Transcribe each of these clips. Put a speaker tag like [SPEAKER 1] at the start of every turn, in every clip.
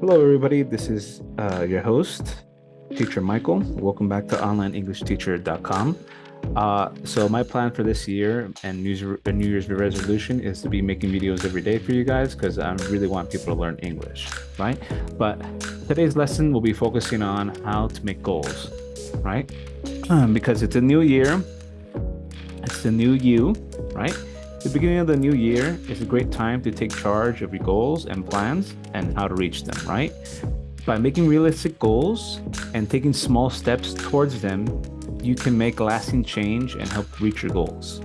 [SPEAKER 1] Hello, everybody. This is uh, your host, Teacher Michael. Welcome back to OnlineEnglishTeacher.com. Uh, so my plan for this year and New, New Year's resolution is to be making videos every day for you guys because I really want people to learn English, right? But today's lesson will be focusing on how to make goals, right? Um, because it's a new year, it's the new you, right? The beginning of the new year is a great time to take charge of your goals and plans and how to reach them, right? By making realistic goals and taking small steps towards them, you can make lasting change and help reach your goals.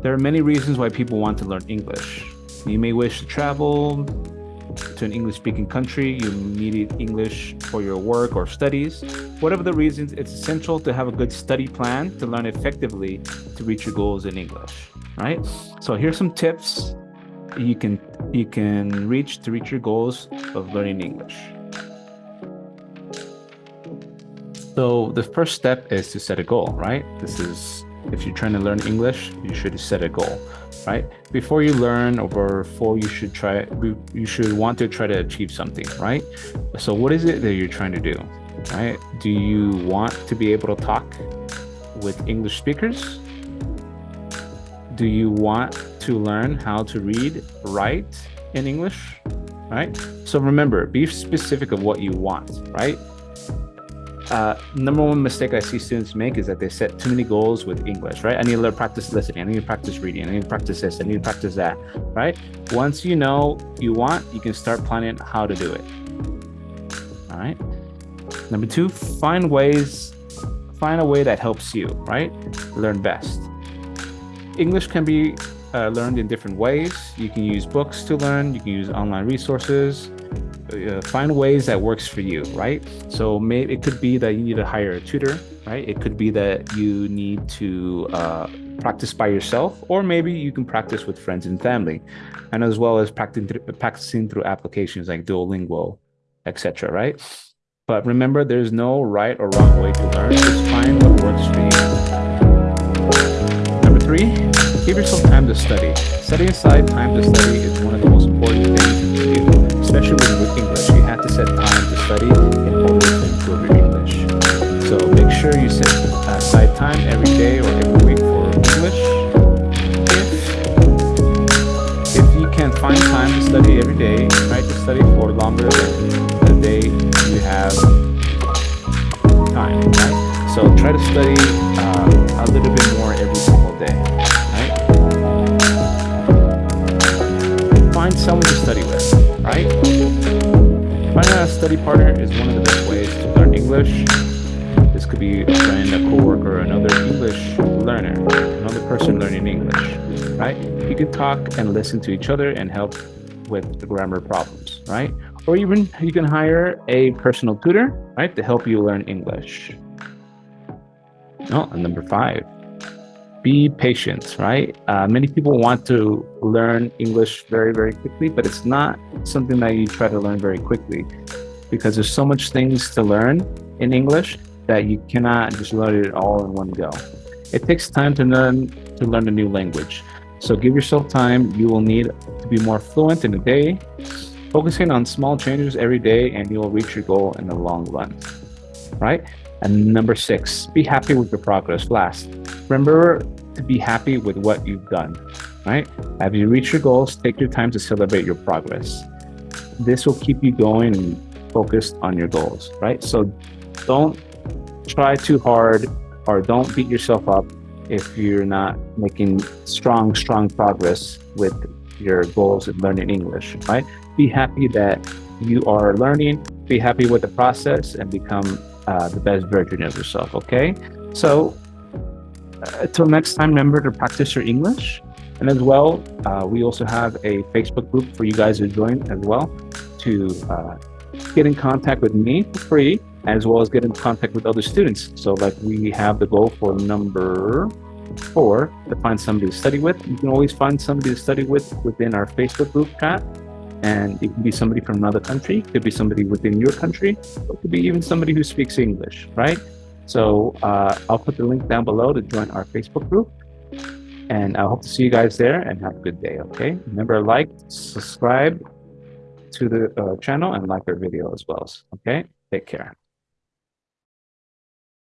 [SPEAKER 1] There are many reasons why people want to learn English. You may wish to travel to an English-speaking country, you need English for your work or studies. Whatever the reasons, it's essential to have a good study plan to learn effectively to reach your goals in English right? So here's some tips you can you can reach to reach your goals of learning English. So the first step is to set a goal, right? This is if you're trying to learn English, you should set a goal, right? Before you learn or before you should try, you should want to try to achieve something, right? So what is it that you're trying to do, right? Do you want to be able to talk with English speakers? Do you want to learn how to read, write in English, right? So remember, be specific of what you want, right? Uh, number one mistake I see students make is that they set too many goals with English, right? I need to learn practice listening. I need to practice reading. I need to practice this. I need to practice that, right? Once you know you want, you can start planning how to do it. All right. Number two, find ways, find a way that helps you, right? Learn best. English can be uh, learned in different ways. You can use books to learn, you can use online resources, uh, find ways that works for you, right? So maybe it could be that you need to hire a tutor, right? It could be that you need to uh, practice by yourself, or maybe you can practice with friends and family, and as well as practicing, practicing through applications like Duolingo, etc. right? But remember, there's no right or wrong way to learn. Just find what works for you. Number three, Give yourself time to study. Setting aside time to study is one of the most important things to do, especially with English. You have to set time to study in order to improve your English. So make sure you set aside time every day or every week for English. If, if you can find time to study every day, try to study for longer than the day you have time, right? So try to study uh, a little bit more every single day. Find someone to study with, right? Finding a study partner is one of the best ways to learn English. This could be a friend, a coworker, another English learner, another person learning English, right? You can talk and listen to each other and help with the grammar problems, right? Or even you can hire a personal tutor, right, to help you learn English. Oh, and number five, be patient, right? Uh, many people want to learn English very, very quickly, but it's not something that you try to learn very quickly because there's so much things to learn in English that you cannot just learn it all in one go. It takes time to learn to learn a new language. So give yourself time. You will need to be more fluent in a day. Focusing on small changes every day and you will reach your goal in the long run, right? And number six, be happy with your progress. Last, remember to be happy with what you've done, right? Have you reached your goals, take your time to celebrate your progress. This will keep you going and focused on your goals, right? So don't try too hard or don't beat yourself up if you're not making strong, strong progress with your goals in learning English, right? Be happy that you are learning, be happy with the process and become uh, the best version of yourself, okay? So until uh, next time, remember to practice your English. And as well, uh, we also have a Facebook group for you guys to join as well to uh, get in contact with me for free, as well as get in contact with other students. So like we have the goal for number four to find somebody to study with. You can always find somebody to study with within our Facebook group chat. And it could be somebody from another country, it could be somebody within your country, it could be even somebody who speaks English, right? So uh, I'll put the link down below to join our Facebook group. And I hope to see you guys there and have a good day, okay? Remember, like, subscribe, to the uh, channel and like our video as well. Okay, take care.